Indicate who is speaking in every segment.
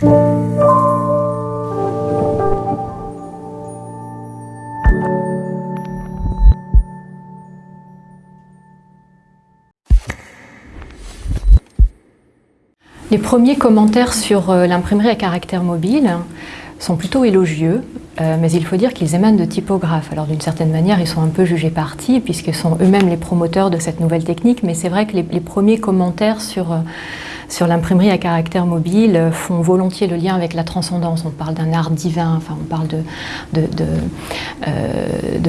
Speaker 1: Les premiers commentaires sur euh, l'imprimerie à caractère mobile sont plutôt élogieux, euh, mais il faut dire qu'ils émanent de typographes. Alors d'une certaine manière, ils sont un peu jugés partis, puisqu'ils sont eux-mêmes les promoteurs de cette nouvelle technique, mais c'est vrai que les, premiers commentaires sur, euh, sur l'imprimerie à caractère mobile font volontiers le lien avec la transcendance. On parle d'un art divin, enfin on parle de,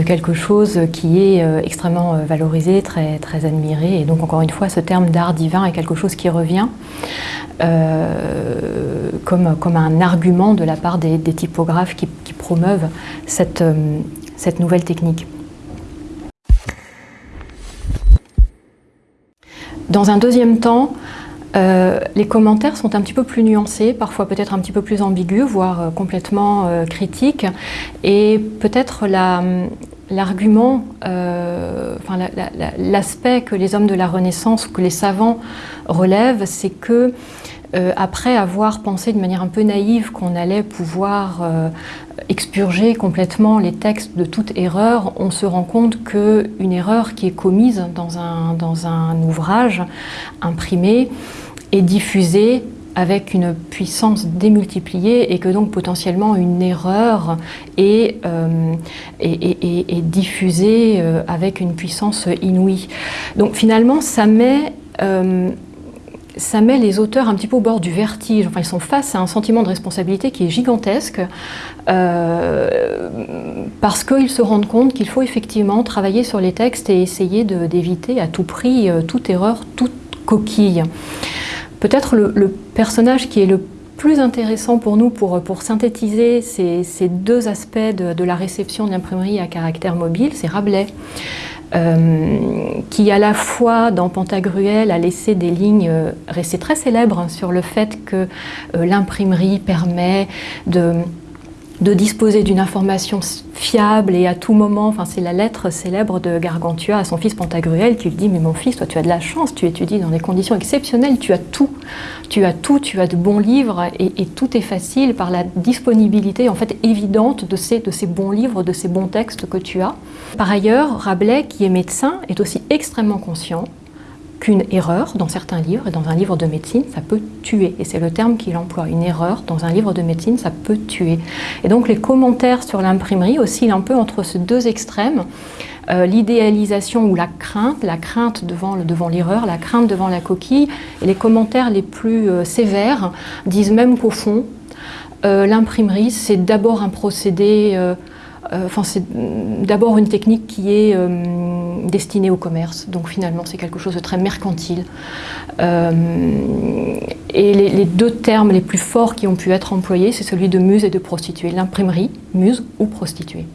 Speaker 1: quelque chose qui est extrêmement valorisé, très, admiré, et donc encore une fois, ce terme d'art divin est quelque chose qui revient. Euh, comme, un argument de la part des, typographes qui, promeuvent cette, euh, cette nouvelle technique. Dans un deuxième temps, euh, les commentaires sont un petit peu plus nuancés, parfois peut-être un petit peu plus ambigus, voire complètement critiques. Et peut-être l'argument, l'aspect que les hommes de la Renaissance, que les savants relèvent, c'est que euh, après avoir pensé de manière un peu naïve qu'on allait pouvoir euh, expurger complètement les textes de toute erreur, on se rend compte qu'une erreur qui est commise dans un, dans un ouvrage imprimé est diffusée avec une puissance démultipliée et que donc potentiellement une erreur est, euh, est, diffusée avec une puissance inouïe. Donc finalement ça met ça met les auteurs un petit peu au bord du vertige. Enfin, ils sont face à un sentiment de responsabilité qui est gigantesque euh, parce qu'ils se rendent compte qu'il faut effectivement travailler sur les textes et essayer d'éviter à tout prix euh, toute erreur, toute coquille. Peut-être le, personnage qui est le plus intéressant pour nous pour, pour synthétiser ces, ces deux aspects de, de la réception de l'imprimerie à caractère mobile, c'est Rabelais. Euh, qui à la fois dans Pantagruel a laissé des lignes euh, restées très célèbres sur le fait que euh, l'imprimerie permet de de disposer d'une information fiable et à tout moment, enfin c'est la lettre célèbre de Gargantua à son fils Pantagruel qui lui dit « mais mon fils, toi tu as de la chance, tu étudies dans des conditions exceptionnelles, tu as tout, tu as tout, tu as de bons livres et, tout est facile par la disponibilité en fait évidente de ces, de ces bons livres, de ces bons textes que tu as ». Par ailleurs, Rabelais, qui est médecin, est aussi extrêmement conscient qu'une erreur dans certains livres, et dans un livre de médecine, ça peut tuer. Et c'est le terme qu'il emploie. Une erreur dans un livre de médecine, ça peut tuer. Et donc les commentaires sur l'imprimerie oscillent un peu entre ces deux extrêmes. Euh, l'idéalisation ou la crainte, la crainte devant l'erreur, devant la crainte devant la coquille, et les commentaires les plus euh, sévères disent même qu'au fond, euh, l'imprimerie, c'est d'abord un procédé enfin, c'est d'abord une technique qui est euh, destinée au commerce, donc finalement c'est quelque chose de très mercantile. Euh, et les, deux termes les plus forts qui ont pu être employés, c'est celui de muse et de prostituée. L'imprimerie, muse ou prostituée.